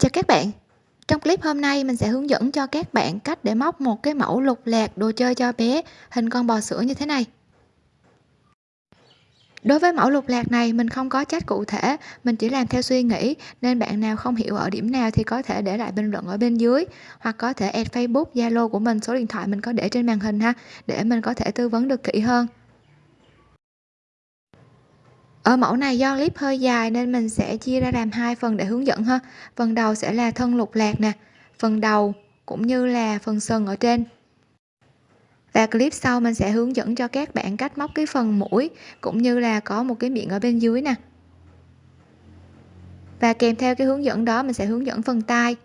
Chào các bạn. Trong clip hôm nay mình sẽ hướng dẫn cho các bạn cách để móc một cái mẫu lục lạc đồ chơi cho bé hình con bò sữa như thế này. Đối với mẫu lục lạc này mình không có chat cụ thể, mình chỉ làm theo suy nghĩ nên bạn nào không hiểu ở điểm nào thì có thể để lại bình luận ở bên dưới hoặc có thể add Facebook, Zalo của mình, số điện thoại mình có để trên màn hình ha để mình có thể tư vấn được kỹ hơn ở mẫu này do clip hơi dài nên mình sẽ chia ra làm hai phần để hướng dẫn ha. Phần đầu sẽ là thân lục lạc nè, phần đầu cũng như là phần sừng ở trên. Và clip sau mình sẽ hướng dẫn cho các bạn cách móc cái phần mũi cũng như là có một cái miệng ở bên dưới nè. Và kèm theo cái hướng dẫn đó mình sẽ hướng dẫn phần tay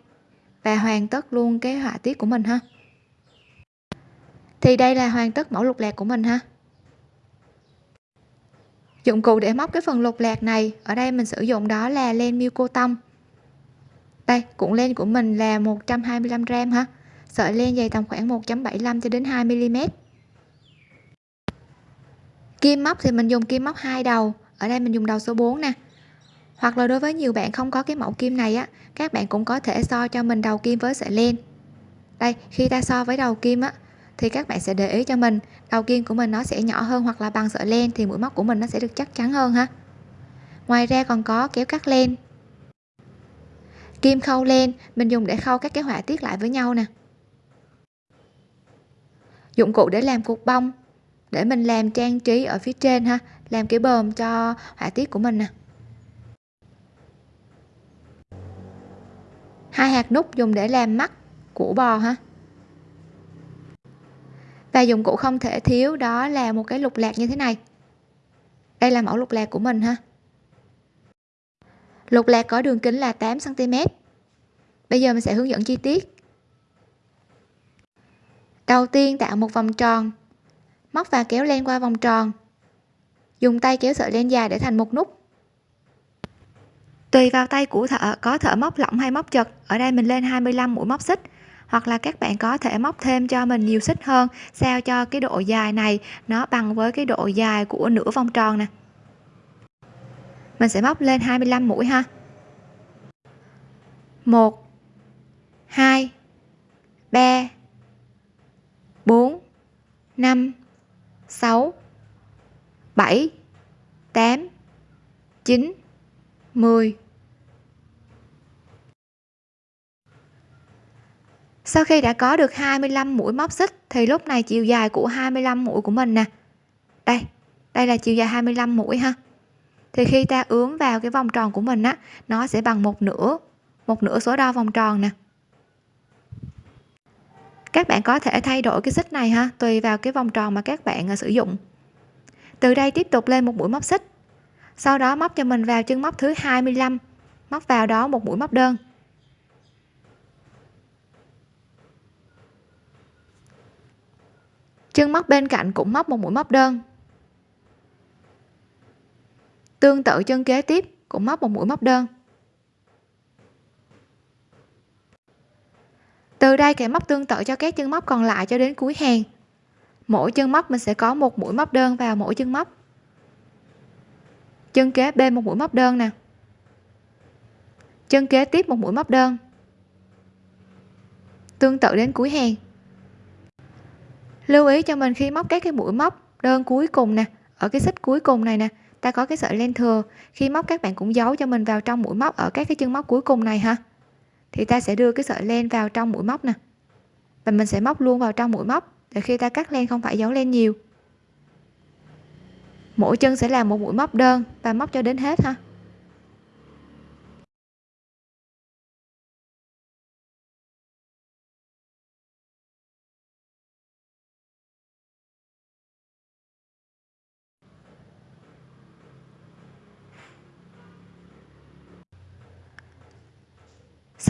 và hoàn tất luôn cái họa tiết của mình ha. Thì đây là hoàn tất mẫu lục lạc của mình ha dụng cụ để móc cái phần lục lạc này, ở đây mình sử dụng đó là len miêu cô tông đây, cuộn len của mình là 125 gram ha. Sợi len dày tầm khoảng 1.75 cho đến 2 mm kim móc thì mình dùng kim móc hai đầu. Ở đây mình dùng đầu số 4 nè. Hoặc là đối với nhiều bạn không có cái mẫu kim này á, các bạn cũng có thể so cho mình đầu kim với sợi len. Đây, khi ta so với đầu kim á thì các bạn sẽ để ý cho mình. Đầu kim của mình nó sẽ nhỏ hơn hoặc là bằng sợi len thì mũi móc của mình nó sẽ được chắc chắn hơn ha. Ngoài ra còn có kéo cắt len. Kim khâu len, mình dùng để khâu các cái họa tiết lại với nhau nè. Dụng cụ để làm cục bông, để mình làm trang trí ở phía trên ha, làm cái bờm cho họa tiết của mình nè. Hai hạt nút dùng để làm mắt của bò ha và dụng cụ không thể thiếu đó là một cái lục lạc như thế này. Đây là mẫu lục lạc của mình ha. Lục lạc có đường kính là 8 cm bây giờ mình sẽ hướng dẫn chi tiết. Đầu tiên tạo một vòng tròn. Móc và kéo len qua vòng tròn. Dùng tay kéo sợi len dài để thành một nút. Tùy vào tay của thợ, có thợ móc lỏng hay móc chật. Ở đây mình lên 25 mũi móc xích hoặc là các bạn có thể móc thêm cho mình nhiều xích hơn, sao cho cái độ dài này nó bằng với cái độ dài của nửa vòng tròn nè. Mình sẽ móc lên 25 mũi ha. 1 2 3 4 5 6 7 8 9 10 sau khi đã có được 25 mũi móc xích, thì lúc này chiều dài của 25 mũi của mình nè. Đây đây là chiều dài 25 mũi ha. Thì khi ta ướm vào cái vòng tròn của mình á, nó sẽ bằng một nửa một nửa số đo vòng tròn nè. Các bạn có thể thay đổi cái xích này ha, tùy vào cái vòng tròn mà các bạn à, sử dụng. Từ đây tiếp tục lên một mũi móc xích. Sau đó móc cho mình vào chân móc thứ 25 móc vào đó một mũi móc đơn. Chân móc bên cạnh cũng móc một mũi móc đơn. Tương tự chân kế tiếp cũng móc một mũi móc đơn. Từ đây kẻ móc tương tự cho các chân móc còn lại cho đến cuối hàng. Mỗi chân móc mình sẽ có một mũi móc đơn vào mỗi chân móc. Chân kế bên một mũi móc đơn nè. Chân kế tiếp một mũi móc đơn. Tương tự đến cuối hàng lưu ý cho mình khi móc các cái mũi móc đơn cuối cùng nè. Ở cái xích cuối cùng này nè, ta có cái sợi len thừa. Khi móc các bạn cũng giấu cho mình vào trong mũi móc ở các cái chân móc cuối cùng này ha. Thì ta sẽ đưa cái sợi len vào trong mũi móc nè. Và mình sẽ móc luôn vào trong mũi móc để khi ta cắt len không phải giấu len nhiều. Mỗi chân sẽ là một mũi móc đơn và móc cho đến hết ha.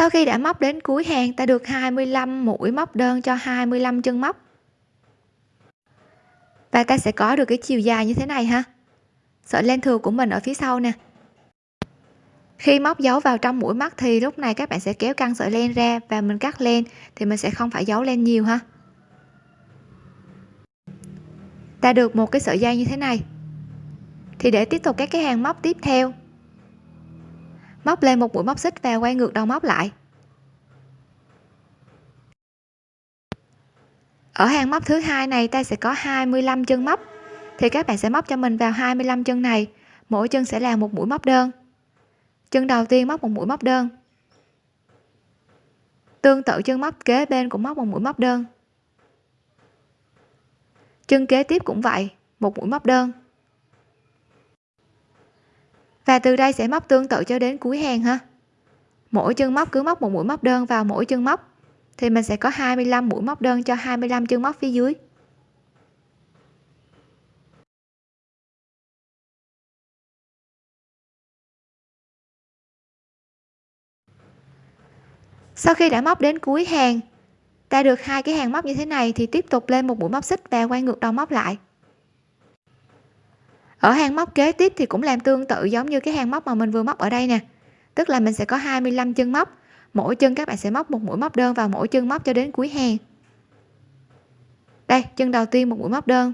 Sau khi đã móc đến cuối hàng, ta được 25 mũi móc đơn cho 25 chân móc. Và ta sẽ có được cái chiều dài như thế này ha. Sợi len thừa của mình ở phía sau nè. Khi móc dấu vào trong mũi mắt thì lúc này các bạn sẽ kéo căng sợi len ra và mình cắt len thì mình sẽ không phải giấu len nhiều ha. Ta được một cái sợi dây như thế này. Thì để tiếp tục các cái hàng móc tiếp theo móc lên một mũi móc xích và quay ngược đầu móc lại. Ở hàng móc thứ hai này, ta sẽ có 25 chân móc. Thì các bạn sẽ móc cho mình vào 25 chân này. Mỗi chân sẽ là một mũi móc đơn. Chân đầu tiên móc một mũi móc đơn. Tương tự chân móc kế bên cũng móc một mũi móc đơn. Chân kế tiếp cũng vậy, một mũi móc đơn và từ đây sẽ móc tương tự cho đến cuối hàng ha. Mỗi chân móc cứ móc một mũi móc đơn vào mỗi chân móc. Thì mình sẽ có 25 mũi móc đơn cho 25 chân móc phía dưới. Sau khi đã móc đến cuối hàng, ta được hai cái hàng móc như thế này thì tiếp tục lên một mũi móc xích và quay ngược đầu móc lại ở hàng móc kế tiếp thì cũng làm tương tự giống như cái hàng móc mà mình vừa móc ở đây nè. Tức là mình sẽ có 25 chân móc. Mỗi chân các bạn sẽ móc một mũi móc đơn vào mỗi chân móc cho đến cuối hàng đây, chân đầu tiên một mũi móc đơn.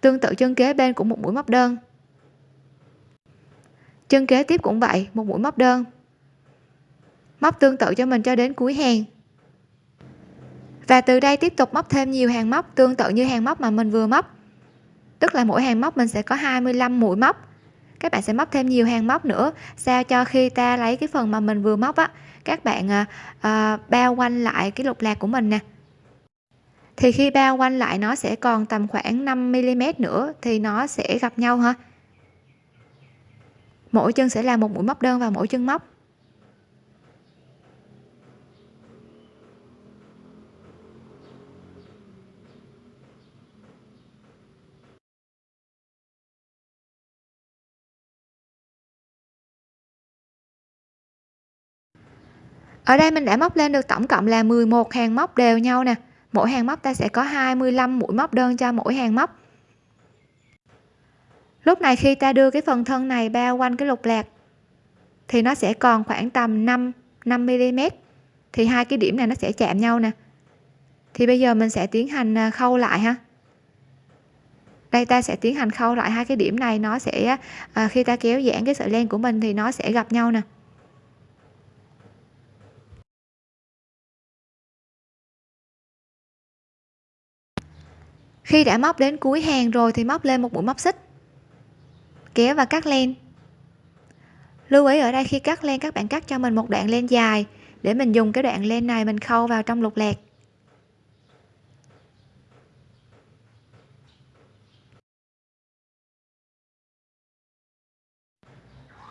Tương tự chân kế bên cũng một mũi móc đơn. Chân kế tiếp cũng vậy, một mũi móc đơn. Móc tương tự cho mình cho đến cuối hàng và từ đây tiếp tục móc thêm nhiều hàng móc, tương tự như hàng móc mà mình vừa móc tức là mỗi hàng móc mình sẽ có 25 mũi móc. Các bạn sẽ móc thêm nhiều hàng móc nữa sao cho khi ta lấy cái phần mà mình vừa móc á các bạn à, à, bao quanh lại cái lục lạc của mình nè. Thì khi bao quanh lại nó sẽ còn tầm khoảng 5 mm nữa thì nó sẽ gặp nhau ha. Mỗi chân sẽ là một mũi móc đơn vào mỗi chân móc. Ở đây mình đã móc lên được tổng cộng là 11 hàng móc đều nhau nè. Mỗi hàng móc ta sẽ có 25 mũi móc đơn cho mỗi hàng móc. Lúc này khi ta đưa cái phần thân này bao quanh cái lục lạc thì nó sẽ còn khoảng tầm 5 5 mm thì hai cái điểm này nó sẽ chạm nhau nè. Thì bây giờ mình sẽ tiến hành à, khâu lại ha. Đây ta sẽ tiến hành khâu lại hai cái điểm này nó sẽ à, khi ta kéo giãn cái sợi len của mình thì nó sẽ gặp nhau nè. Khi đã móc đến cuối hàng rồi thì móc lên một mũi móc xích. Kéo và cắt len. Lưu ý ở đây khi cắt len, các bạn cắt cho mình một đoạn len dài để mình dùng cái đoạn len này mình khâu vào trong lục lạc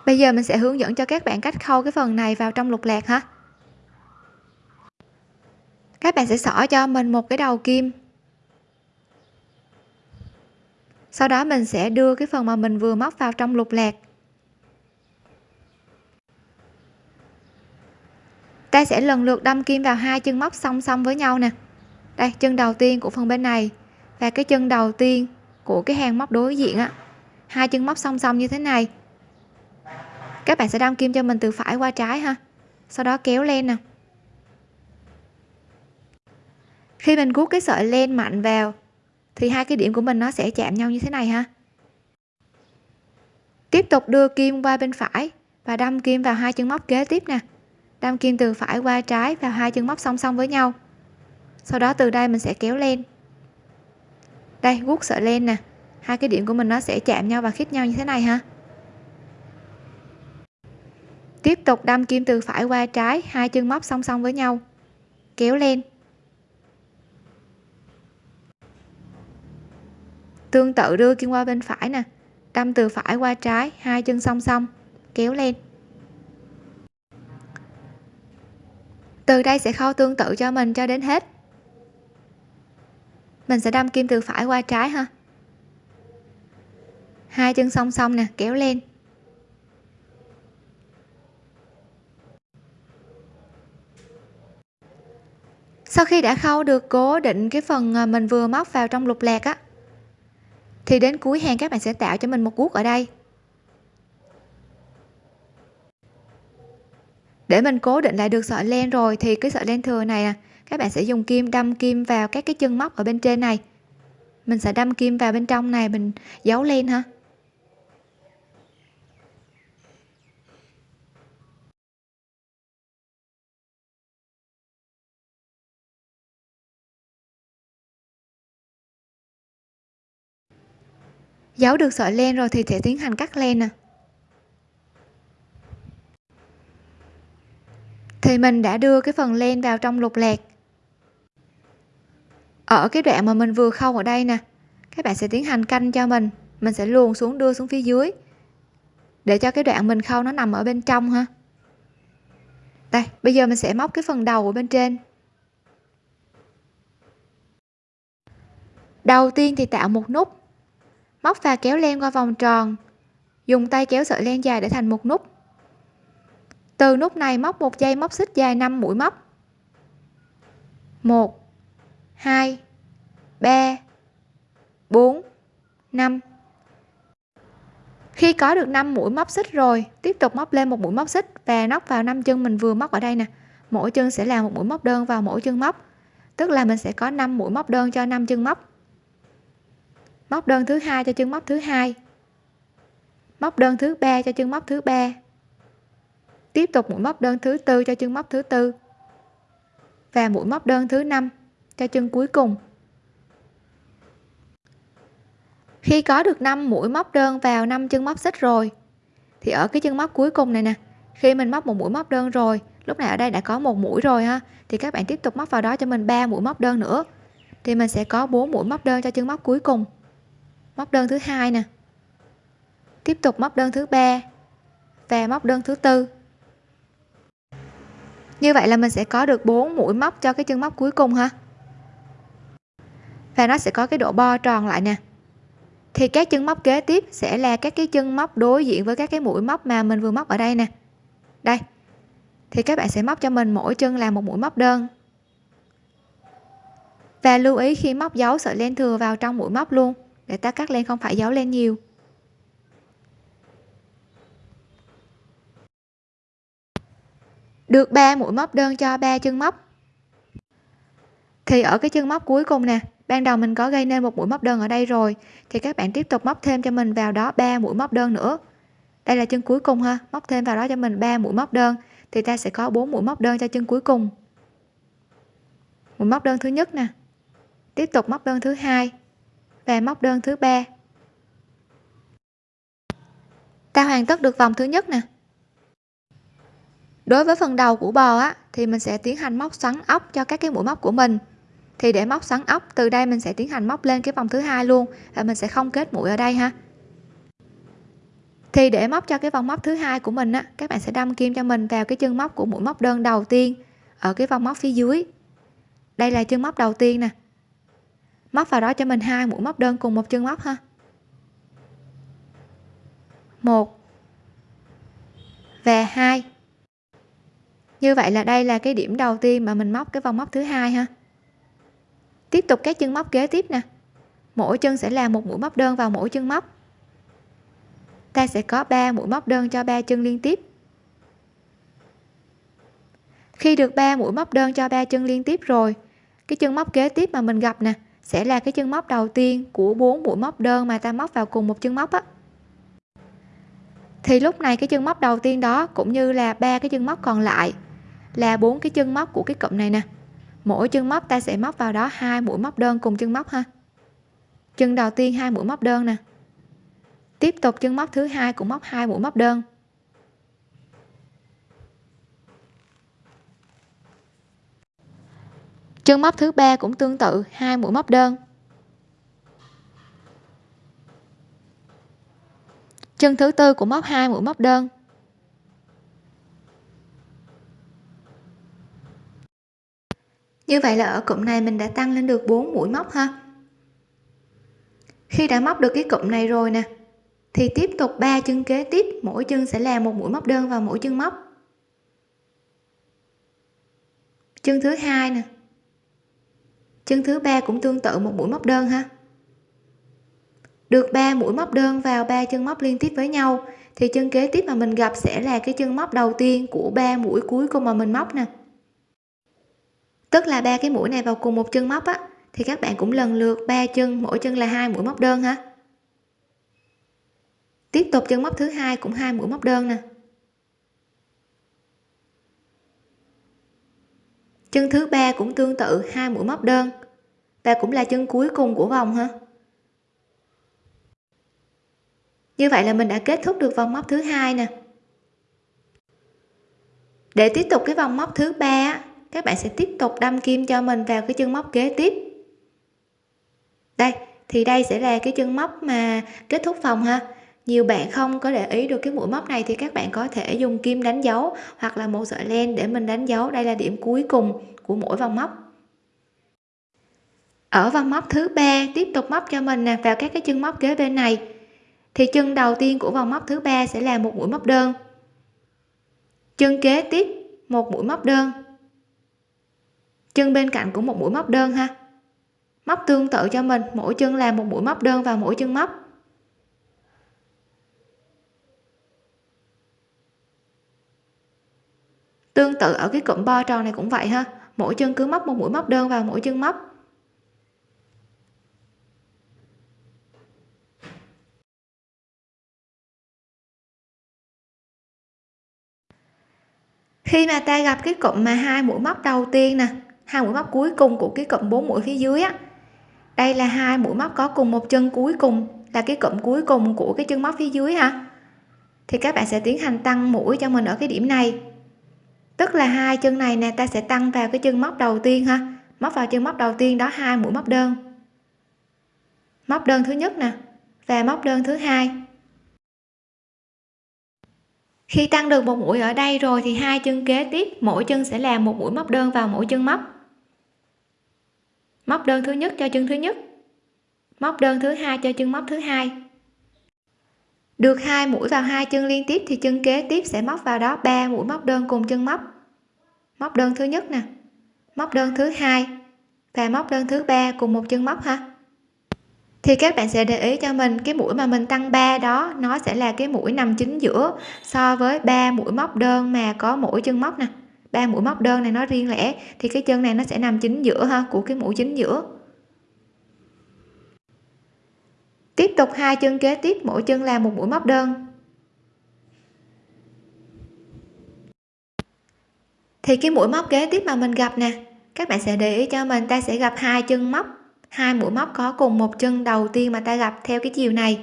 bây giờ mình sẽ hướng dẫn cho các bạn cách khâu cái phần này vào trong lục lạc ha. Các bạn sẽ xỏ cho mình một cái đầu kim. Sau đó mình sẽ đưa cái phần mà mình vừa móc vào trong lục lạc. Ta sẽ lần lượt đâm kim vào hai chân móc song song với nhau nè. Đây, chân đầu tiên của phần bên này và cái chân đầu tiên của cái hàng móc đối diện á. Hai chân móc song song như thế này. Các bạn sẽ đâm kim cho mình từ phải qua trái ha. Sau đó kéo lên nè. Khi mình guốc cái sợi len mạnh vào thì hai cái điểm của mình nó sẽ chạm nhau như thế này ha. Tiếp tục đưa kim qua bên phải và đâm kim vào hai chân móc kế tiếp nè. Đâm kim từ phải qua trái vào hai chân móc song song với nhau. Sau đó từ đây mình sẽ kéo lên. Đây guốc sợi len nè. Hai cái điểm của mình nó sẽ chạm nhau và khít nhau như thế này ha. Tiếp tục đâm kim từ phải qua trái, hai chân móc song song với nhau. Kéo lên. Tương tự đưa kim qua bên phải nè. Đâm từ phải qua trái, hai chân song song, kéo lên. Từ đây sẽ khâu tương tự cho mình cho đến hết. Mình sẽ đâm kim từ phải qua trái ha. Hai chân song song nè, kéo lên. Sau khi đã khâu được cố định cái phần mình vừa móc vào trong lục lạc á thì đến cuối hàng các bạn sẽ tạo cho mình một guốc ở đây. Để mình cố định lại được sợi len rồi thì cái sợi len thừa này nè các bạn sẽ dùng kim đâm kim vào các cái chân móc ở bên trên này. Mình sẽ đâm kim vào bên trong này, mình giấu len ha. Giấu được sợi len rồi thì sẽ tiến hành cắt len nè thì mình đã đưa cái phần len vào trong lục lạc. Ở cái đoạn mà mình vừa khâu ở đây nè, các bạn sẽ tiến hành canh cho mình. Mình sẽ luồn xuống, đưa xuống phía dưới. Để cho cái đoạn mình khâu nó nằm ở bên trong ha. Đây, bây giờ mình sẽ móc cái phần đầu ở bên trên. Đầu tiên thì tạo một nút móc và kéo len qua vòng tròn. Dùng tay kéo sợi len dài để thành một nút. Từ nút này móc một dây móc xích dài 5 mũi móc. 1 2 3 4 5 khi có được 5 mũi móc xích rồi, tiếp tục móc lên một mũi móc xích và nóc vào 5 chân mình vừa móc ở đây nè. Mỗi chân sẽ là một mũi móc đơn vào mỗi chân móc. Tức là mình sẽ có 5 mũi móc đơn cho 5 chân móc móc đơn thứ hai cho chân móc thứ hai. Móc đơn thứ ba cho chân móc thứ ba. Tiếp tục mũi móc đơn thứ tư cho chân móc thứ tư. Và mũi móc đơn thứ năm cho chân cuối cùng. Khi có được 5 mũi móc đơn vào 5 chân móc xích rồi, thì ở cái chân móc cuối cùng này nè, khi mình móc một mũi móc đơn rồi, lúc này ở đây đã có một mũi rồi ha, thì các bạn tiếp tục móc vào đó cho mình ba mũi móc đơn nữa, thì mình sẽ có 4 mũi móc đơn cho chân móc cuối cùng móc đơn thứ hai nè. Tiếp tục móc đơn thứ ba và móc đơn thứ tư. Như vậy là mình sẽ có được 4 mũi móc cho cái chân móc cuối cùng ha. Và nó sẽ có cái độ bo tròn lại nè. Thì các chân móc kế tiếp sẽ là các cái chân móc đối diện với các cái mũi móc mà mình vừa móc ở đây nè. Đây. Thì các bạn sẽ móc cho mình mỗi chân là một mũi móc đơn. Và lưu ý khi móc dấu sợi len thừa vào trong mũi móc luôn để ta cắt len không phải giấu len nhiều. Được 3 mũi móc đơn cho 3 chân móc. Thì ở cái chân móc cuối cùng nè, ban đầu mình có gây nên một mũi móc đơn ở đây rồi, thì các bạn tiếp tục móc thêm cho mình vào đó 3 mũi móc đơn nữa. Đây là chân cuối cùng ha, móc thêm vào đó cho mình 3 mũi móc đơn, thì ta sẽ có 4 mũi móc đơn cho chân cuối cùng. Mũi móc đơn thứ nhất nè, tiếp tục móc đơn thứ hai và móc đơn thứ ba. Ta hoàn tất được vòng thứ nhất nè. Đối với phần đầu của bò á, thì mình sẽ tiến hành móc xoắn ốc cho các cái mũi móc của mình. Thì để móc xoắn ốc, từ đây mình sẽ tiến hành móc lên cái vòng thứ hai luôn và mình sẽ không kết mũi ở đây ha. Thì để móc cho cái vòng móc thứ hai của mình á, các bạn sẽ đâm kim cho mình vào cái chân móc của mũi móc đơn đầu tiên ở cái vòng móc phía dưới. Đây là chân móc đầu tiên nè móc vào đó cho mình hai mũi móc đơn cùng một chân móc ha. Một. Và hai. Như vậy là đây là cái điểm đầu tiên mà mình móc cái vòng móc thứ hai ha. Tiếp tục các chân móc kế tiếp nè. Mỗi chân sẽ là một mũi móc đơn vào mỗi chân móc. Ta sẽ có 3 mũi móc đơn cho ba chân liên tiếp. Khi được 3 mũi móc đơn cho ba chân liên tiếp rồi, cái chân móc kế tiếp mà mình gặp nè sẽ là cái chân móc đầu tiên của bốn mũi móc đơn mà ta móc vào cùng một chân móc á. Thì lúc này cái chân móc đầu tiên đó cũng như là ba cái chân móc còn lại là bốn cái chân móc của cái cụm này nè. Mỗi chân móc ta sẽ móc vào đó hai mũi móc đơn cùng chân móc ha. Chân đầu tiên hai mũi móc đơn nè. Tiếp tục chân móc thứ hai cũng móc hai mũi móc đơn. Chân móc thứ ba cũng tương tự, hai mũi móc đơn. Chân thứ tư cũng móc hai mũi móc đơn. Như vậy là ở cụm này mình đã tăng lên được 4 mũi móc ha. Khi đã móc được cái cụm này rồi nè, thì tiếp tục ba chân kế tiếp, mỗi chân sẽ là một mũi móc đơn vào mỗi chân móc. Chân thứ hai nè chân thứ ba cũng tương tự một mũi móc đơn ha. Được 3 mũi móc đơn vào ba chân móc liên tiếp với nhau, thì chân kế tiếp mà mình gặp sẽ là cái chân móc đầu tiên của ba mũi cuối cùng mà mình móc nè. Tức là ba cái mũi này vào cùng một chân móc á, thì các bạn cũng lần lượt ba chân, mỗi chân là hai mũi móc đơn ha. Tiếp tục chân móc thứ hai cũng hai mũi móc đơn nè. Chân thứ ba cũng tương tự, hai mũi móc đơn. Và cũng là chân cuối cùng của vòng ha? Như vậy là mình đã kết thúc được vòng móc thứ hai nè. Để tiếp tục cái vòng móc thứ ba các bạn sẽ tiếp tục đâm kim cho mình vào cái chân móc kế tiếp. Đây, thì đây sẽ là cái chân móc mà kết thúc vòng ha nhiều bạn không có để ý được cái mũi móc này thì các bạn có thể dùng kim đánh dấu hoặc là một sợi len để mình đánh dấu. Đây là điểm cuối cùng của mỗi vòng móc. Ở vòng móc thứ ba, tiếp tục móc cho mình nè, vào các cái chân móc kế bên này. Thì chân đầu tiên của vòng móc thứ ba sẽ là một mũi móc đơn. Chân kế tiếp, một mũi móc đơn. Chân bên cạnh cũng một mũi móc đơn ha. Móc tương tự cho mình, mỗi chân là một mũi móc đơn vào mỗi chân móc. Tương tự ở cái cụm bo tròn này cũng vậy ha. Mỗi chân cứ móc một mũi móc đơn vào mỗi chân móc. Khi mà ta gặp cái cụm mà hai mũi móc đầu tiên nè, hai mũi móc cuối cùng của cái cụm bốn mũi phía dưới á, đây là hai mũi móc có cùng một chân cuối cùng, là cái cụm cuối cùng của cái chân móc phía dưới ha. Thì các bạn sẽ tiến hành tăng mũi cho mình ở cái điểm này tức là hai chân này nè, ta sẽ tăng vào cái chân móc đầu tiên ha. Móc vào chân móc đầu tiên đó hai mũi móc đơn. Móc đơn thứ nhất nè và móc đơn thứ hai. Khi tăng được một mũi ở đây rồi thì hai chân kế tiếp, mỗi chân sẽ làm một mũi móc đơn vào mỗi chân móc. Móc đơn thứ nhất cho chân thứ nhất. Móc đơn thứ hai cho chân móc thứ hai được hai mũi vào hai chân liên tiếp thì chân kế tiếp sẽ móc vào đó. Ba mũi móc đơn cùng chân móc. Móc đơn thứ nhất nè. Móc đơn thứ hai và móc đơn thứ ba cùng một chân móc ha. Thì các bạn sẽ để ý cho mình, cái mũi mà mình tăng 3 đó, nó sẽ là cái mũi nằm chính giữa so với ba mũi móc đơn mà có mỗi chân móc nè. Ba mũi móc đơn này nó riêng lẻ, thì cái chân này nó sẽ nằm chính giữa ha, của cái mũi chính giữa. Tiếp tục hai chân kế tiếp, mỗi chân là một mũi móc đơn. Thì cái mũi móc kế tiếp mà mình gặp nè, các bạn sẽ để ý cho mình, ta sẽ gặp hai chân móc, hai mũi móc có cùng một chân đầu tiên mà ta gặp theo cái chiều này.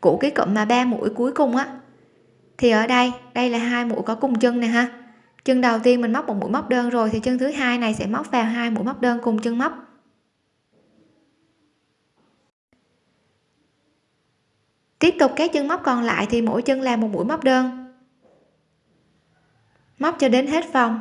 Của cái cụm mà ba mũi cuối cùng á. Thì ở đây đây là hai mũi có cùng chân nè ha. Chân đầu tiên mình móc một mũi móc đơn rồi, thì chân thứ hai này sẽ móc vào hai mũi móc đơn cùng chân móc. Tiếp tục các chân móc còn lại thì mỗi chân làm một mũi móc đơn. Móc cho đến hết vòng.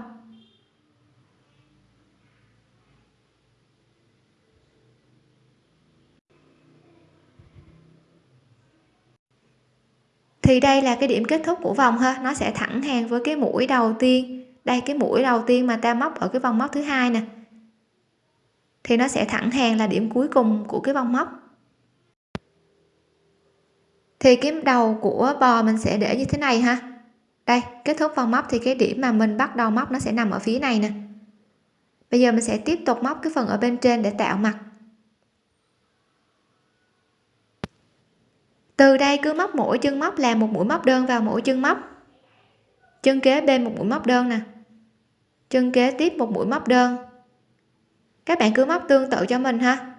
Thì đây là cái điểm kết thúc của vòng ha. Nó sẽ thẳng hàng với cái mũi đầu tiên. Đây, cái mũi đầu tiên mà ta móc ở cái vòng móc thứ hai nè. Thì nó sẽ thẳng hàng là điểm cuối cùng của cái vòng móc thì cái đầu của bò mình sẽ để như thế này ha. Đây, kết thúc vòng móc thì cái điểm mà mình bắt đầu móc nó sẽ nằm ở phía này nè. Bây giờ mình sẽ tiếp tục móc cái phần ở bên trên để tạo mặt. Từ đây cứ móc mỗi chân móc làm một mũi móc đơn vào mỗi chân móc. Chân kế bên một mũi móc đơn nè. Chân kế tiếp một mũi móc đơn. Các bạn cứ móc tương tự cho mình ha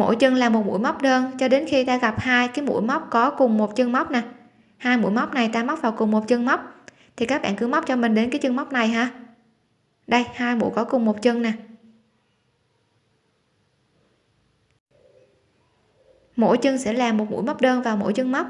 mỗi chân là một mũi móc đơn, cho đến khi ta gặp hai cái mũi móc có cùng một chân móc nè. Hai mũi móc này ta móc vào cùng một chân móc. Thì các bạn cứ móc cho mình đến cái chân móc này ha. Đây, hai mũi có cùng một chân nè. Mỗi chân sẽ là một mũi móc đơn vào mỗi chân móc.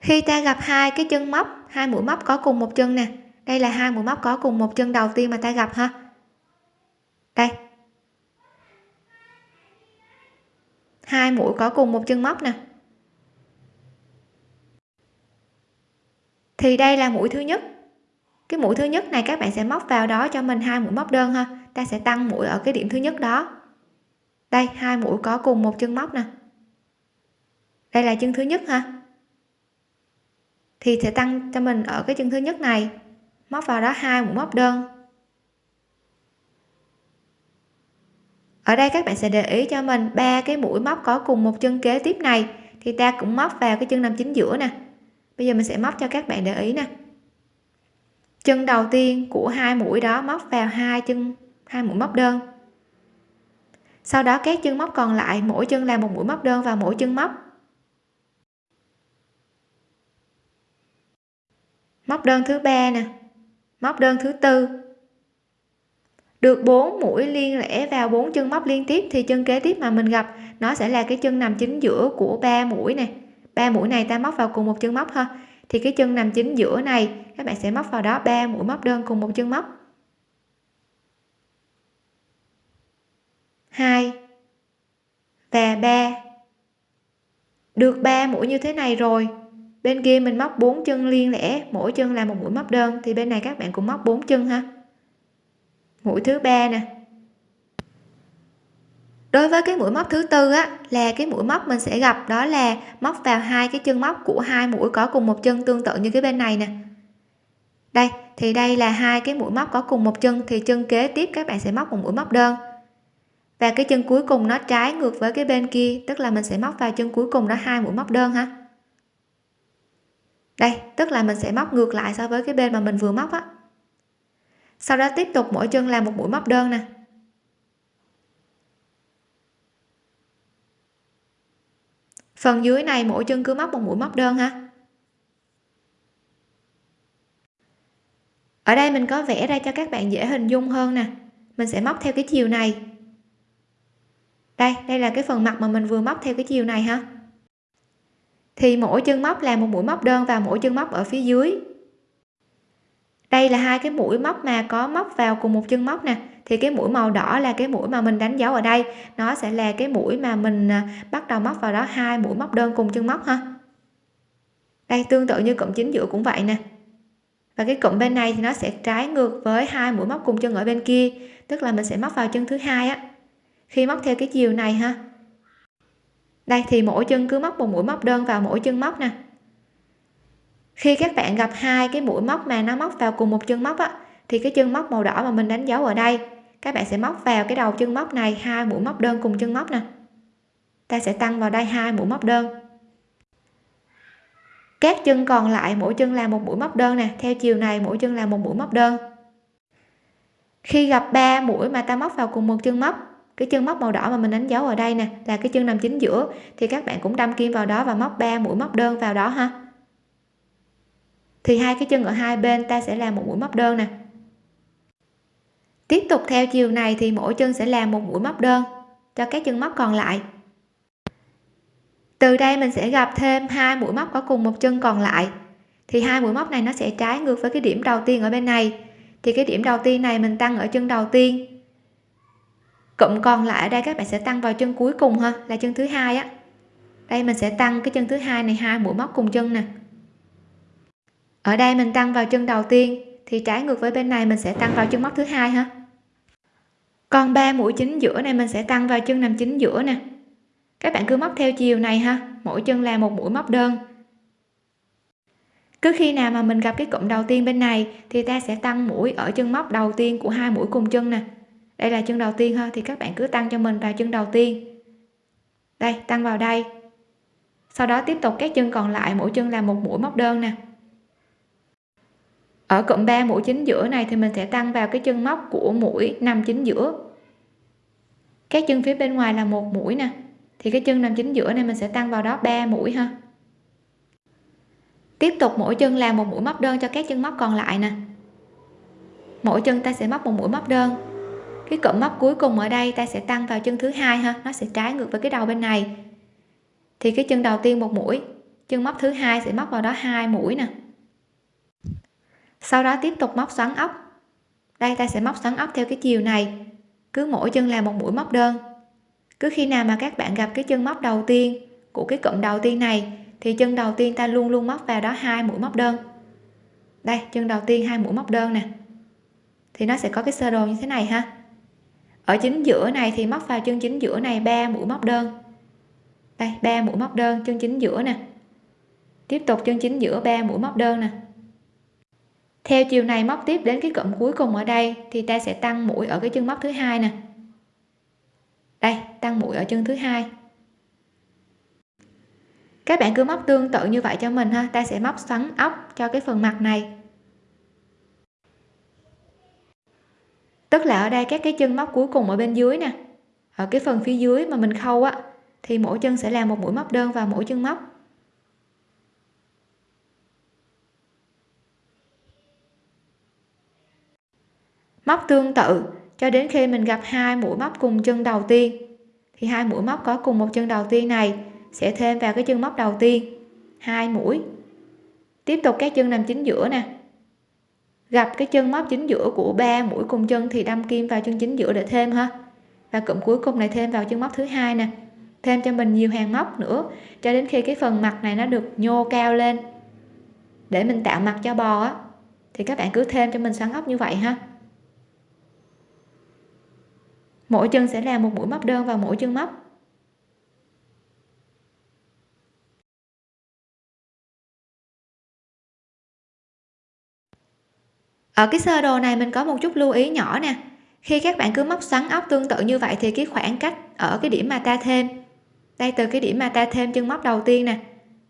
Khi ta gặp hai cái chân móc, hai mũi móc có cùng một chân nè. Đây là hai mũi móc có cùng một chân đầu tiên mà ta gặp ha. Đây. Hai mũi có cùng một chân móc nè. Thì đây là mũi thứ nhất. Cái mũi thứ nhất này các bạn sẽ móc vào đó cho mình hai mũi móc đơn ha. Ta sẽ tăng mũi ở cái điểm thứ nhất đó. Đây, hai mũi có cùng một chân móc nè. Đây là chân thứ nhất ha thì sẽ tăng cho mình ở cái chân thứ nhất này. Móc vào đó hai mũi móc đơn. Ở đây các bạn sẽ để ý cho mình ba cái mũi móc có cùng một chân kế tiếp này, thì ta cũng móc vào cái chân nằm chính giữa nè. Bây giờ mình sẽ móc cho các bạn để ý nè. Chân đầu tiên của hai mũi đó móc vào hai chân, hai mũi móc đơn. Sau đó các chân móc còn lại, mỗi chân là một mũi móc đơn vào mỗi chân móc. Móc đơn thứ ba nè. Móc đơn thứ tư. Được 4 mũi liên lẻ vào bốn chân móc liên tiếp thì chân kế tiếp mà mình gặp, nó sẽ là cái chân nằm chính giữa của ba mũi này ba mũi này ta móc vào cùng một chân móc ha. Thì cái chân nằm chính giữa này, các bạn sẽ móc vào đó ba mũi móc đơn cùng một chân móc. 2 và 3 được 3 mũi như thế này rồi bên kia mình móc 4 chân liên lẻ, mỗi chân là một mũi móc đơn. Thì bên này các bạn cũng móc 4 chân ha. Mũi thứ ba nè. Đối với cái mũi móc thứ tư á, là cái mũi móc mình sẽ gặp đó là móc vào hai cái chân móc của hai mũi có cùng một chân tương tự như cái bên này nè. Đây, thì đây là hai cái mũi móc có cùng một chân, thì chân kế tiếp các bạn sẽ móc một mũi móc đơn. Và cái chân cuối cùng nó trái ngược với cái bên kia, tức là mình sẽ móc vào chân cuối cùng đó hai mũi móc đơn ha đây, tức là mình sẽ móc ngược lại so với cái bên mà mình vừa móc á. Sau đó tiếp tục mỗi chân làm một mũi móc đơn nè. Phần dưới này mỗi chân cứ móc một mũi móc đơn ha. Ở đây mình có vẽ ra cho các bạn dễ hình dung hơn nè. Mình sẽ móc theo cái chiều này. Đây đây là cái phần mặt mà mình vừa móc theo cái chiều này ha thì mỗi chân móc là một mũi móc đơn vào mỗi chân móc ở phía dưới. Đây là hai cái mũi móc mà có móc vào cùng một chân móc nè. Thì cái mũi màu đỏ là cái mũi mà mình đánh dấu ở đây. Nó sẽ là cái mũi mà mình à, bắt đầu móc vào đó, hai mũi móc đơn cùng chân móc ha. Đây, tương tự như cụm chính giữa cũng vậy nè. Và cái cụm bên này thì nó sẽ trái ngược với hai mũi móc cùng chân ở bên kia. Tức là mình sẽ móc vào chân thứ hai á. Khi móc theo cái chiều này ha đây, thì mỗi chân cứ móc một mũi móc đơn vào mỗi chân móc nè. Khi các bạn gặp hai cái mũi móc mà nó móc vào cùng một chân móc á, thì cái chân móc màu đỏ mà mình đánh dấu ở đây, các bạn sẽ móc vào cái đầu chân móc này hai mũi móc đơn cùng chân móc nè. Ta sẽ tăng vào đây hai mũi móc đơn. Các chân còn lại mỗi chân là một mũi móc đơn nè, theo chiều này mỗi chân là một mũi móc đơn. Khi gặp ba mũi mà ta móc vào cùng một chân móc cái chân móc màu đỏ mà mình đánh dấu ở đây nè, là cái chân nằm chính giữa, thì các bạn cũng đâm kim vào đó và móc ba mũi móc đơn vào đó ha. Thì hai cái chân ở hai bên ta sẽ làm một mũi móc đơn nè. Tiếp tục theo chiều này thì mỗi chân sẽ làm một mũi móc đơn cho các chân móc còn lại. Từ đây mình sẽ gặp thêm hai mũi móc có cùng một chân còn lại. Thì hai mũi móc này nó sẽ trái ngược với cái điểm đầu tiên ở bên này. Thì cái điểm đầu tiên này mình tăng ở chân đầu tiên cụm còn lại ở đây các bạn sẽ tăng vào chân cuối cùng ha, là chân thứ hai á. Đây mình sẽ tăng cái chân thứ hai này, hai mũi móc cùng chân nè. Ở đây mình tăng vào chân đầu tiên, thì trái ngược với bên này mình sẽ tăng vào chân móc thứ hai ha. Còn ba mũi chính giữa này mình sẽ tăng vào chân nằm chính giữa nè. Các bạn cứ móc theo chiều này ha, mỗi chân là một mũi móc đơn. Cứ khi nào mà mình gặp cái cụm đầu tiên bên này, thì ta sẽ tăng mũi ở chân móc đầu tiên của hai mũi cùng chân nè đây là chân đầu tiên ha, thì các bạn cứ tăng cho mình vào chân đầu tiên. Đây, tăng vào đây. Sau đó tiếp tục các chân còn lại, mỗi chân là một mũi móc đơn nè. Ở cụm 3 mũi chính giữa này thì mình sẽ tăng vào cái chân móc của mũi nằm chính giữa. Các chân phía bên ngoài là một mũi nè. Thì cái chân nằm chính giữa này mình sẽ tăng vào đó 3 mũi ha. Tiếp tục mỗi chân làm một mũi móc đơn cho các chân móc còn lại nè. Mỗi chân ta sẽ móc một mũi móc đơn cái cụm móc cuối cùng ở đây ta sẽ tăng vào chân thứ hai ha, nó sẽ trái ngược với cái đầu bên này. Thì cái chân đầu tiên một mũi, chân móc thứ hai sẽ móc vào đó hai mũi nè. Sau đó tiếp tục móc xoắn ốc. Đây, ta sẽ móc xoắn ốc theo cái chiều này. Cứ mỗi chân là một mũi móc đơn. Cứ khi nào mà các bạn gặp cái chân móc đầu tiên của cái cụm đầu tiên này, thì chân đầu tiên ta luôn luôn móc vào đó hai mũi móc đơn. Đây, chân đầu tiên hai mũi móc đơn nè. Thì nó sẽ có cái sơ đồ như thế này ha ở chính giữa này thì móc vào chân chính giữa này, ba mũi móc đơn. Đây, ba mũi móc đơn, chân chính giữa nè. Tiếp tục chân chính giữa, ba mũi móc đơn nè. Theo chiều này móc tiếp đến cái cụm cuối cùng ở đây thì ta sẽ tăng mũi ở cái chân móc thứ hai nè. Đây, tăng mũi ở chân thứ hai. Các bạn cứ móc tương tự như vậy cho mình ha. Ta sẽ móc xoắn ốc cho cái phần mặt này. Tức là ở đây các cái chân móc cuối cùng ở bên dưới nè. Ở cái phần phía dưới mà mình khâu á, thì mỗi chân sẽ làm một mũi móc đơn vào mỗi chân móc. Móc tương tự, cho đến khi mình gặp hai mũi móc cùng chân đầu tiên, thì hai mũi móc có cùng một chân đầu tiên này sẽ thêm vào cái chân móc đầu tiên, hai mũi. Tiếp tục các chân nằm chính giữa nè gặp cái chân móc chính giữa của ba mũi cùng chân thì đâm kim vào chân chính giữa để thêm ha. Và cụm cuối cùng này thêm vào chân móc thứ hai nè. Thêm cho mình nhiều hàng móc nữa, cho đến khi cái phần mặt này nó được nhô cao lên. Để mình tạo mặt cho bò á, thì các bạn cứ thêm cho mình xoắn ốc như vậy ha. Mỗi chân sẽ là một mũi móc đơn vào mỗi chân móc. Ở cái sơ đồ này mình có một chút lưu ý nhỏ nè. Khi các bạn cứ móc xoắn ốc tương tự như vậy thì cái khoảng cách ở cái điểm mà ta thêm đây từ cái điểm mà ta thêm chân móc đầu tiên nè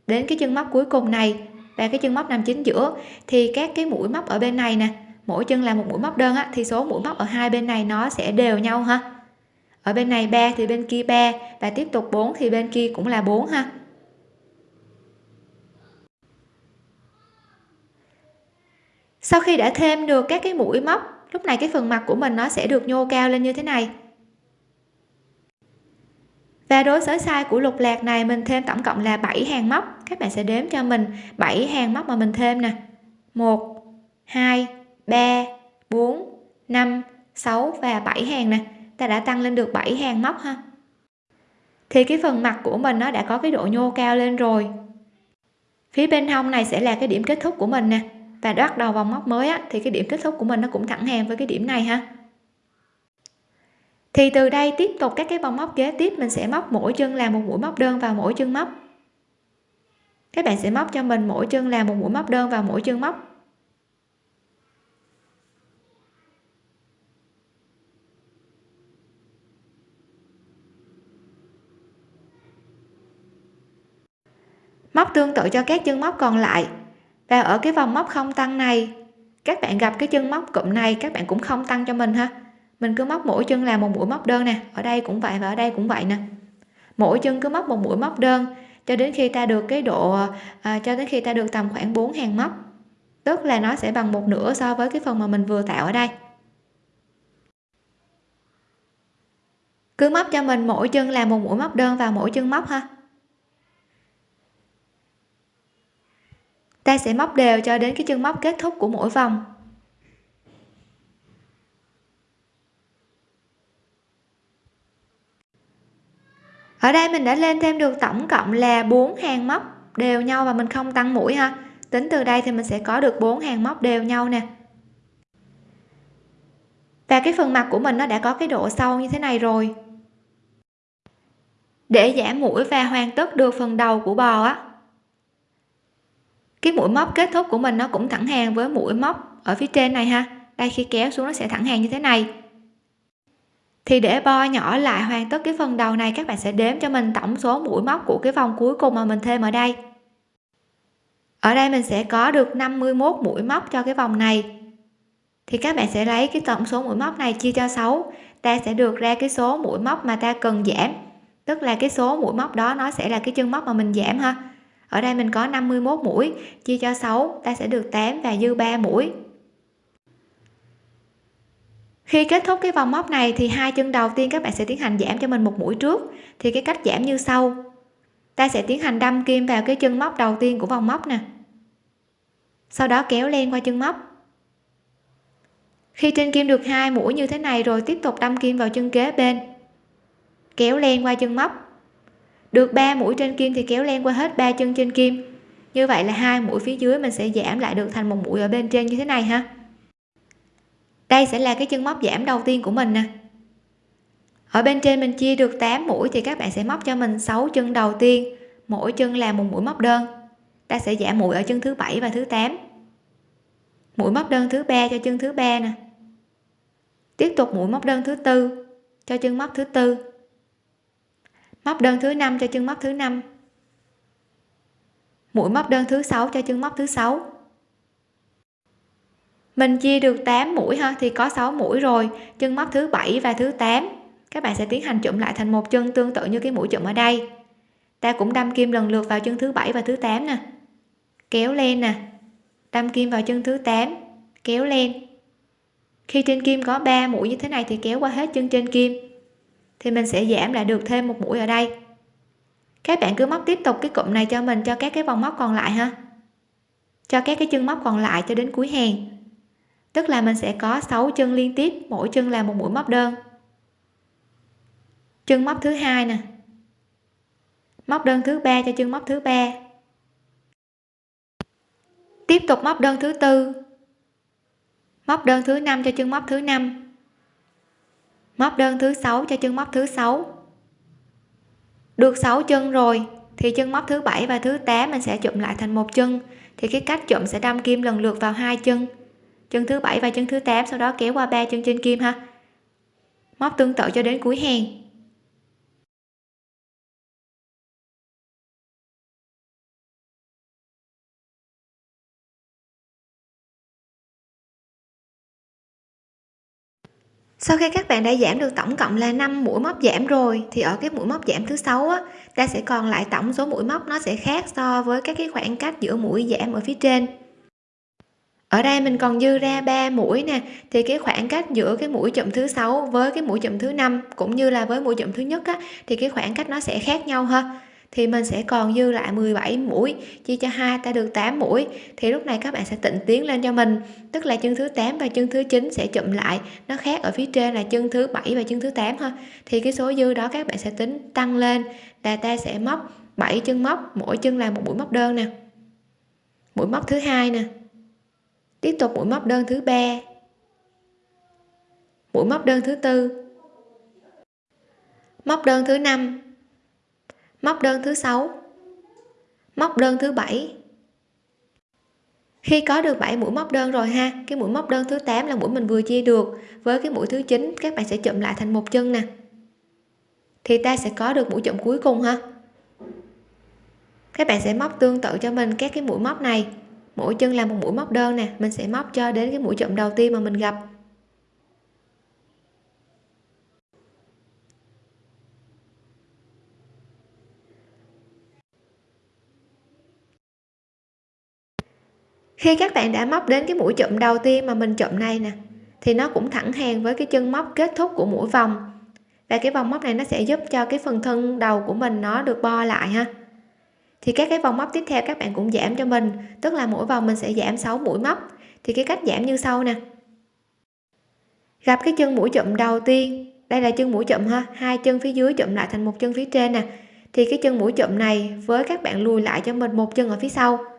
đến cái chân móc cuối cùng này và cái chân móc nằm chính giữa thì các cái mũi móc ở bên này nè mỗi chân là một mũi móc đơn á, thì số mũi móc ở hai bên này nó sẽ đều nhau ha. Ở bên này 3 thì bên kia 3 và tiếp tục 4 thì bên kia cũng là 4 ha. Sau khi đã thêm được các cái mũi móc, lúc này cái phần mặt của mình nó sẽ được nhô cao lên như thế này. Và đối với size của lục lạc này, mình thêm tổng cộng là 7 hàng móc. Các bạn sẽ đếm cho mình 7 hàng móc mà mình thêm nè. 1 2 3 4 5 6 và 7 hàng nè. Ta đã tăng lên được 7 hàng móc ha. Thì cái phần mặt của mình nó đã có cái độ nhô cao lên rồi. Phía bên hông này sẽ là cái điểm kết thúc của mình nè và bắt đầu vòng móc mới á, thì cái điểm kết thúc của mình nó cũng thẳng hàng với cái điểm này ha. Thì từ đây tiếp tục các cái vòng móc kế tiếp mình sẽ móc mỗi chân làm một mũi móc đơn vào mỗi chân móc. Các bạn sẽ móc cho mình mỗi chân làm một mũi móc đơn vào mỗi chân móc. Móc tương tự cho các chân móc còn lại và ở cái vòng móc không tăng này. Các bạn gặp cái chân móc cụm này các bạn cũng không tăng cho mình ha. Mình cứ móc mỗi chân là một mũi móc đơn nè. Ở đây cũng vậy và ở đây cũng vậy nè. Mỗi chân cứ móc một mũi móc đơn cho đến khi ta được cái độ à, cho đến khi ta được tầm khoảng 4 hàng móc. Tức là nó sẽ bằng một nửa so với cái phần mà mình vừa tạo ở đây. Cứ móc cho mình mỗi chân là một mũi móc đơn vào mỗi chân móc ha. Ta sẽ móc đều cho đến cái chân móc kết thúc của mỗi vòng. Ở đây mình đã lên thêm được tổng cộng là 4 hàng móc đều nhau và mình không tăng mũi ha. Tính từ đây thì mình sẽ có được 4 hàng móc đều nhau nè. Và cái phần mặt của mình nó đã có cái độ sâu như thế này rồi. Để giảm mũi và hoàn tất được phần đầu của bò á cái mũi móc kết thúc của mình nó cũng thẳng hàng với mũi móc ở phía trên này ha. Đây, khi kéo xuống nó sẽ thẳng hàng như thế này. Thì để bo nhỏ lại hoàn tất cái phần đầu này, các bạn sẽ đếm cho mình tổng số mũi móc của cái vòng cuối cùng mà mình thêm ở đây. Ở đây mình sẽ có được 51 mũi móc cho cái vòng này. Thì các bạn sẽ lấy cái tổng số mũi móc này chia cho 6 ta sẽ được ra cái số mũi móc mà ta cần giảm. Tức là cái số mũi móc đó nó sẽ là cái chân móc mà mình giảm ha ở đây mình có 51 mũi, chia cho 6 ta sẽ được 8 và dư 3 mũi. Khi kết thúc cái vòng móc này thì hai chân đầu tiên các bạn sẽ tiến hành giảm cho mình một mũi trước. Thì cái cách giảm như sau. Ta sẽ tiến hành đâm kim vào cái chân móc đầu tiên của vòng móc nè. Sau đó kéo len qua chân móc. Khi trên kim được hai mũi như thế này rồi, tiếp tục đâm kim vào chân kế bên. Kéo len qua chân móc được 3 mũi trên kim thì kéo len qua hết ba chân trên kim. Như vậy là hai mũi phía dưới mình sẽ giảm lại được thành một mũi ở bên trên như thế này ha. Đây sẽ là cái chân móc giảm đầu tiên của mình nè. Ở bên trên mình chia được 8 mũi thì các bạn sẽ móc cho mình 6 chân đầu tiên. Mỗi chân là một mũi móc đơn. Ta sẽ giảm mũi ở chân thứ bảy và thứ 8 mũi móc đơn thứ ba cho chân thứ ba nè. Tiếp tục mũi móc đơn thứ tư cho chân móc thứ tư móc đơn thứ năm cho chân móc thứ năm. Mũi móc đơn thứ sáu cho chân móc thứ sáu. Mình chia được 8 mũi ha, thì có 6 mũi rồi. Chân móc thứ bảy và thứ 8 các bạn sẽ tiến hành chụm lại thành một chân tương tự như cái mũi chụm ở đây. Ta cũng đâm kim lần lượt vào chân thứ bảy và thứ 8 nè. Kéo lên nè. Đâm kim vào chân thứ 8 kéo lên. Khi trên kim có 3 mũi như thế này thì kéo qua hết chân trên kim thì mình sẽ giảm lại được thêm một mũi ở đây. Các bạn cứ móc tiếp tục cái cụm này cho mình, cho các cái vòng móc còn lại ha. Cho các cái chân móc còn lại cho đến cuối hàng. Tức là mình sẽ có 6 chân liên tiếp, mỗi chân là một mũi móc đơn. Chân móc thứ hai nè. Móc đơn thứ ba cho chân móc thứ ba. Tiếp tục móc đơn thứ tư. Móc đơn thứ năm cho chân móc thứ năm móc đơn thứ sáu cho chân móc thứ sáu. Được 6 chân rồi, thì chân móc thứ bảy và thứ 8 mình sẽ chụm lại thành một chân. Thì cái cách chụm sẽ đâm kim lần lượt vào hai chân. Chân thứ bảy và chân thứ 8 sau đó kéo qua ba chân trên kim ha. Móc tương tự cho đến cuối hàng. Sau khi các bạn đã giảm được tổng cộng là 5 mũi móc giảm rồi thì ở cái mũi móc giảm thứ sáu á ta sẽ còn lại tổng số mũi móc nó sẽ khác so với các cái khoảng cách giữa mũi giảm ở phía trên. Ở đây mình còn dư ra 3 mũi nè thì cái khoảng cách giữa cái mũi chậm thứ sáu với cái mũi chậm thứ năm cũng như là với mũi chậm thứ nhất á, thì cái khoảng cách nó sẽ khác nhau ha thì mình sẽ còn dư lại 17 mũi, chia cho hai ta được 8 mũi. Thì lúc này các bạn sẽ tịnh tiến lên cho mình. Tức là chân thứ 8 và chân thứ 9 sẽ chụm lại. Nó khác ở phía trên là chân thứ 7 và chân thứ 8 ha thì cái số dư đó các bạn sẽ tính tăng lên là ta sẽ móc 7 chân móc, mỗi chân là một mũi móc đơn nè. Mũi móc thứ hai nè. Tiếp tục mũi móc đơn thứ ba. Mũi móc đơn thứ tư. Móc đơn thứ năm móc đơn thứ sáu. Móc đơn thứ bảy. Khi có được 7 mũi móc đơn rồi ha, cái mũi móc đơn thứ 8 là mũi mình vừa chia được. Với cái mũi thứ 9 các bạn sẽ chụm lại thành một chân nè. Thì ta sẽ có được mũi chụm cuối cùng ha. Các bạn sẽ móc tương tự cho mình các cái mũi móc này. Mỗi chân là một mũi móc đơn nè, mình sẽ móc cho đến cái mũi chụm đầu tiên mà mình gặp. Khi các bạn đã móc đến cái mũi chụm đầu tiên mà mình chụm này nè, thì nó cũng thẳng hàng với cái chân móc kết thúc của mũi vòng. Và cái vòng móc này nó sẽ giúp cho cái phần thân đầu của mình nó được bo lại ha. Thì các cái vòng móc tiếp theo các bạn cũng giảm cho mình, tức là mỗi vòng mình sẽ giảm 6 mũi móc. Thì cái cách giảm như sau nè. Gặp cái chân mũi chụm đầu tiên, đây là chân mũi chụm ha, hai chân phía dưới chụm lại thành một chân phía trên nè. Thì cái chân mũi chụm này với các bạn lùi lại cho mình một chân ở phía sau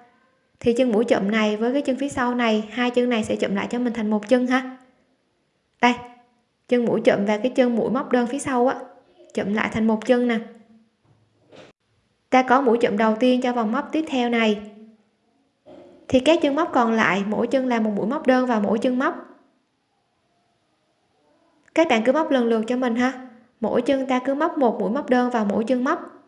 thì chân mũi chậm này với cái chân phía sau này, hai chân này sẽ chậm lại cho mình thành một chân ha. Đây, chân mũi chậm và cái chân mũi móc đơn phía sau á, chậm lại thành một chân nè. Ta có mũi chậm đầu tiên cho vòng móc tiếp theo này. Thì các chân móc còn lại, mỗi chân là một mũi móc đơn vào mỗi chân móc. Các bạn cứ móc lần lượt cho mình ha. Mỗi chân ta cứ móc một mũi móc đơn vào mỗi chân móc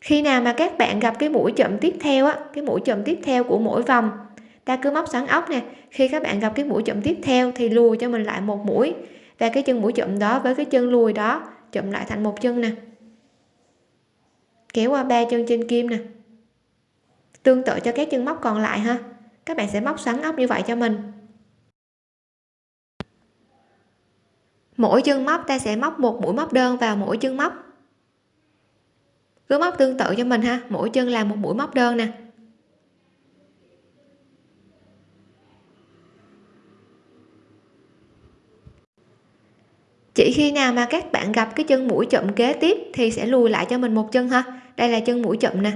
khi nào mà các bạn gặp cái mũi chậm tiếp theo á, cái mũi chậm tiếp theo của mỗi vòng, ta cứ móc sẵn ốc nè. Khi các bạn gặp cái mũi chậm tiếp theo thì lùi cho mình lại một mũi. Và cái chân mũi chậm đó với cái chân lùi đó chậm lại thành một chân nè. Kéo qua ba chân trên kim nè. Tương tự cho các chân móc còn lại ha. Các bạn sẽ móc sẵn ốc như vậy cho mình. Mỗi chân móc, ta sẽ móc một mũi móc đơn vào mỗi chân móc cứ móc tương tự cho mình ha. Mỗi chân làm một mũi móc đơn nè. Chỉ khi nào mà các bạn gặp cái chân mũi chậm kế tiếp thì sẽ lùi lại cho mình một chân ha. Đây là chân mũi chậm nè.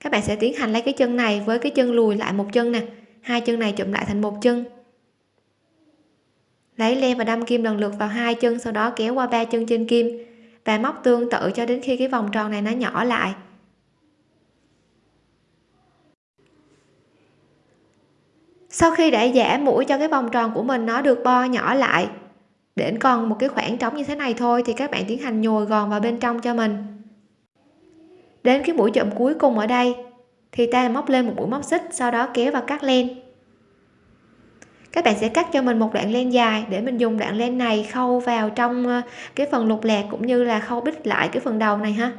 Các bạn sẽ tiến hành lấy cái chân này với cái chân lùi lại một chân nè. Hai chân này chụm lại thành một chân. Lấy len và đâm kim lần lượt vào hai chân, sau đó kéo qua ba chân trên kim và móc tương tự cho đến khi cái vòng tròn này nó nhỏ lại. Sau khi đã giả mũi cho cái vòng tròn của mình nó được bo nhỏ lại để còn một cái khoảng trống như thế này thôi thì các bạn tiến hành nhồi gòn vào bên trong cho mình. Đến cái mũi chậm cuối cùng ở đây thì ta móc lên một mũi móc xích, sau đó kéo và cắt len các bạn sẽ cắt cho mình một đoạn len dài để mình dùng đoạn len này khâu vào trong ờ, cái phần lục lạc cũng như là khâu bít lại cái phần đầu này ha.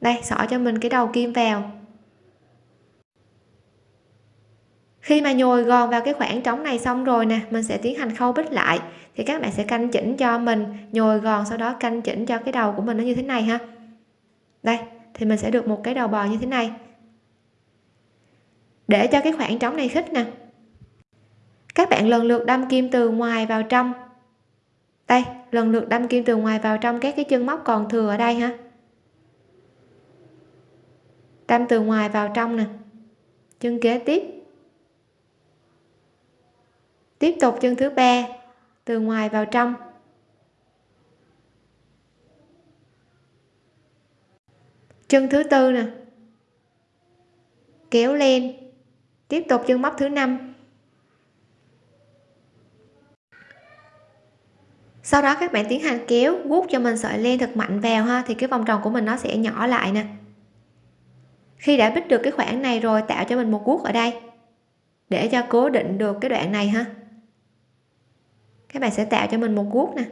Đây, xỏ cho mình cái đầu kim vào. Khi mà nhồi gòn vào cái khoảng trống này xong rồi nè, mình sẽ tiến hành khâu bít lại. Thì các bạn sẽ canh chỉnh cho mình, nhồi gòn sau đó canh chỉnh cho cái đầu của mình nó như thế này ha. Đây, thì mình sẽ được một cái đầu bò như thế này để cho cái khoảng trống này khít nè. Các bạn lần lượt đâm kim từ ngoài vào trong. Đây, lần lượt đâm kim từ ngoài vào trong các cái chân móc còn thừa ở đây ha. Đâm từ ngoài vào trong nè. Chân kế tiếp. Tiếp tục chân thứ ba, từ ngoài vào trong. Chân thứ tư nè. Kéo lên tiếp tục chân móc thứ năm. Sau đó các bạn tiến hành kéo, guốc cho mình sợi len thật mạnh vào ha, thì cái vòng tròn của mình nó sẽ nhỏ lại nè. Khi đã bích được cái khoảng này rồi, tạo cho mình một guốc ở đây. Để cho cố định được cái đoạn này ha. Các bạn sẽ tạo cho mình một guốc nè.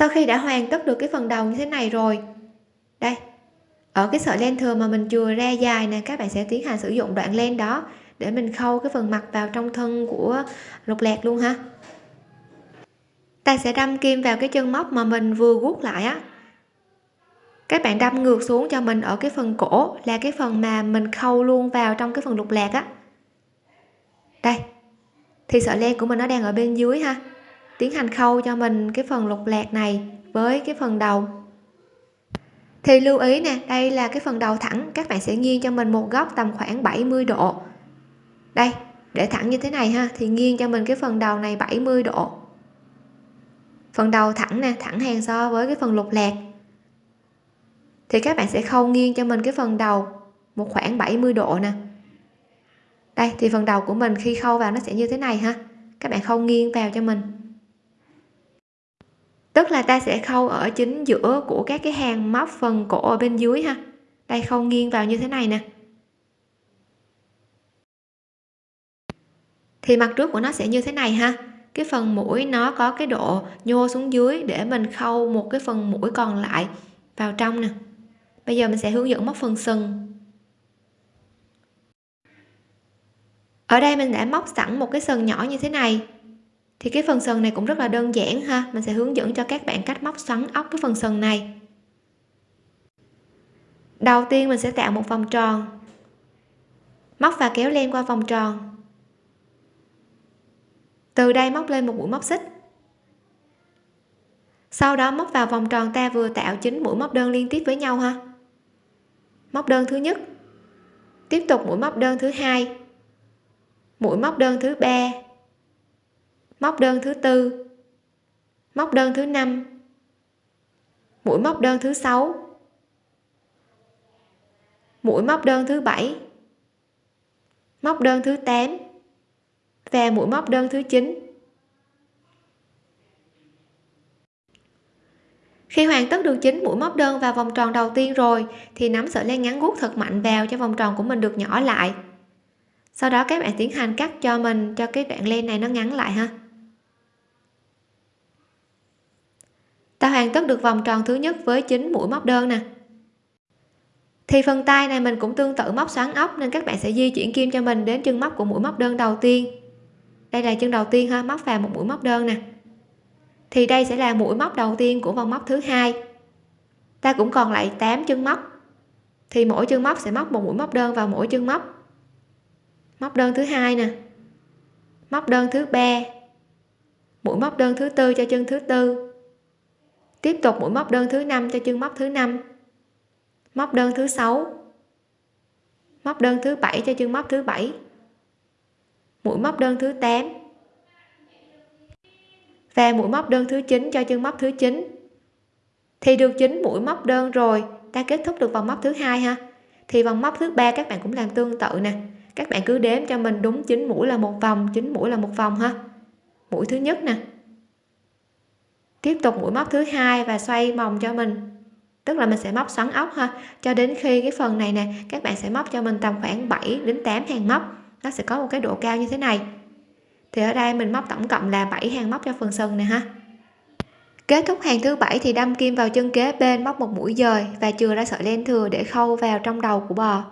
Sau khi đã hoàn tất được cái phần đầu như thế này rồi. Đây, ở cái sợi len thừa mà mình chừa ra dài nè, các bạn sẽ tiến hành sử dụng đoạn len đó để mình khâu cái phần mặt vào trong thân của lục lạc luôn ha. Ta sẽ đâm kim vào cái chân móc mà mình vừa guốc lại á. Các bạn đâm ngược xuống cho mình ở cái phần cổ là cái phần mà mình khâu luôn vào trong cái phần lục lạc á. Đây, thì sợi len của mình nó đang ở bên dưới ha tiến hành khâu cho mình cái phần lục lạc này với cái phần đầu. Thì lưu ý nè, đây là cái phần đầu thẳng, các bạn sẽ nghiêng cho mình một góc tầm khoảng 70 độ. Đây, để thẳng như thế này ha, thì nghiêng cho mình cái phần đầu này 70 độ. Phần đầu thẳng nè, thẳng hàng so với cái phần lục lạc. Thì các bạn sẽ khâu nghiêng cho mình cái phần đầu một khoảng 70 độ nè. Đây, thì phần đầu của mình khi khâu vào nó sẽ như thế này ha, các bạn khâu nghiêng vào cho mình tức là ta sẽ khâu ở chính giữa của các cái hàng móc phần cổ ở bên dưới ha. Đây khâu nghiêng vào như thế này nè. Thì mặt trước của nó sẽ như thế này ha. Cái phần mũi nó có cái độ nhô xuống dưới để mình khâu một cái phần mũi còn lại vào trong nè. Bây giờ mình sẽ hướng dẫn móc phần sừng. Ở đây mình đã móc sẵn một cái sừng nhỏ như thế này thì cái phần sần này cũng rất là đơn giản ha. Mình sẽ hướng dẫn cho các bạn cách móc xoắn ốc cái phần sần này. Đầu tiên mình sẽ tạo một vòng tròn. Móc và kéo len qua vòng tròn. Từ đây móc lên một mũi móc xích. Sau đó móc vào vòng tròn ta vừa tạo chính mũi móc đơn liên tiếp với nhau ha. Móc đơn thứ nhất. Tiếp tục mũi móc đơn thứ hai. Mũi móc đơn thứ ba móc đơn thứ tư. Móc đơn thứ năm. Mũi móc đơn thứ sáu. Mũi móc đơn thứ bảy. Móc đơn thứ 8 và mũi móc đơn thứ 9 khi hoàn tất được chín mũi móc đơn vào vòng tròn đầu tiên rồi, thì nắm sợi len ngắn guốc thật mạnh vào cho vòng tròn của mình được nhỏ lại. Sau đó các bạn tiến hành cắt cho mình, cho cái đoạn len này nó ngắn lại ha. Ta hoàn tất được vòng tròn thứ nhất với 9 mũi móc đơn nè. Thì phần tay này mình cũng tương tự móc xoắn ốc nên các bạn sẽ di chuyển kim cho mình đến chân móc của mũi móc đơn đầu tiên. Đây là chân đầu tiên ha, móc vào một mũi móc đơn nè. Thì đây sẽ là mũi móc đầu tiên của vòng móc thứ hai. Ta cũng còn lại 8 chân móc. Thì mỗi chân móc sẽ móc một mũi móc đơn vào mỗi chân móc. Móc đơn thứ hai nè. Móc đơn thứ ba. Mũi móc đơn thứ tư cho chân thứ tư tiếp tục mũi móc đơn thứ năm cho chân móc thứ năm. Móc đơn thứ sáu. Móc đơn thứ bảy cho chân móc thứ bảy. Mũi móc đơn thứ 8 và mũi móc đơn thứ 9 cho chân móc thứ 9 thì được chín mũi móc đơn rồi, ta kết thúc được vòng móc thứ hai ha. Thì vòng móc thứ ba các bạn cũng làm tương tự nè. Các bạn cứ đếm cho mình đúng 9 mũi là một vòng 9 mũi là một vòng ha. Mũi thứ nhất nè tiếp tục mũi móc thứ hai và xoay vòng cho mình. Tức là mình sẽ móc xoắn ốc ha. Cho đến khi cái phần này nè, các bạn sẽ móc cho mình tầm khoảng 7 đến 8 hàng móc. Nó sẽ có một cái độ cao như thế này. Thì ở đây mình móc tổng cộng là 7 hàng móc cho phần sừng này ha. Kết thúc hàng thứ bảy thì đâm kim vào chân kế bên móc một mũi dời và chừa ra sợi len thừa để khâu vào trong đầu của bò.